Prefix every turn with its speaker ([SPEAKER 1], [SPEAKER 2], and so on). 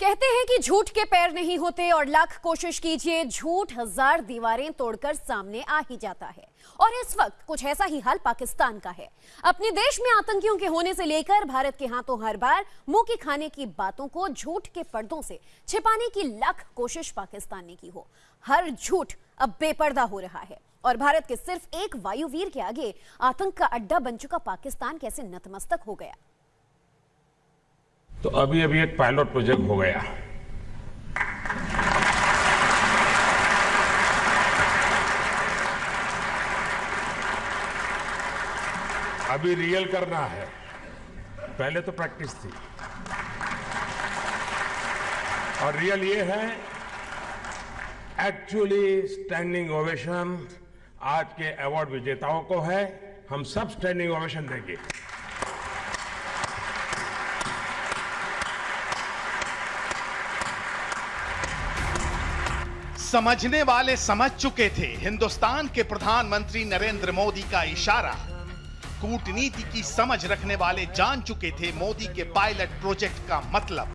[SPEAKER 1] कहते हैं कि झूठ के पैर नहीं होते और लाख कोशिश कीजिए, झूठ हज़ार दीवारें तोड़कर सामने आ ही जाता है। और इस वक्त कुछ ऐसा ही हाल पाकिस्तान का है। अपने देश में आतंकियों के होने से लेकर भारत के हाथों हर बार मुँह की खाने की बातों को झूठ के पर्दों से छिपाने की लाख कोशिश पाकिस्तान ने की हो। हर झूठ अब बेपर्दा हो रहा है। और भारत के सिर्फ़ एक वायुवीर के आगे आतंक का अड्डा बन चुका पाकिस्तान कैसे नतमस्तक हो गया?
[SPEAKER 2] तो अभी अभी एक पायलट प्रोजेक्ट हो गया। अभी रियल करना है। पहले तो प्रैक्टिस थी। और रियल ये है एक्चुअली स्टैंडिंग ओवेशन आज के अवार्ड विजेताओं को है। हम सब स्टैंडिंग ओवेशन देंगे।
[SPEAKER 3] समझने वाले समझ चुके थे। हिंदुस्तान के प्रधानमंत्री नरेंद्र मोदी का इशारा। कूटनीति की समझ रखने वाले जान चुके थे मोदी के पायलट प्रोजेक्ट का मतलब।